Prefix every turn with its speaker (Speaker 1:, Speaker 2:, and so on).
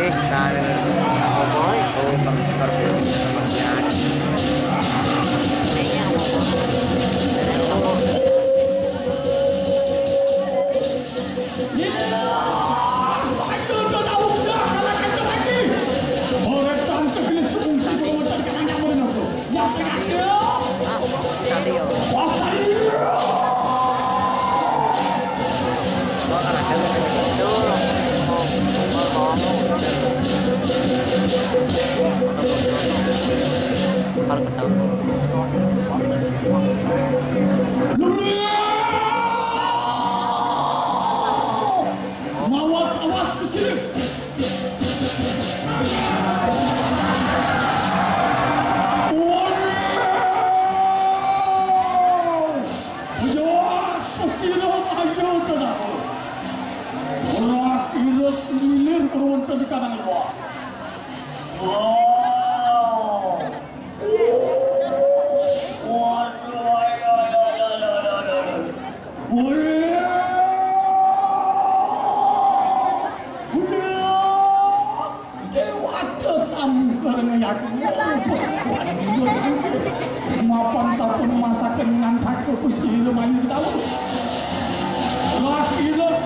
Speaker 1: destinare al voi o per, per, per, per, per, per, per, per, kalau ketemu
Speaker 2: Mawas awas ke sini. ngomongi aku ngobok ngapan sapun masakin ngantak kukusi lumayu tau lah ilah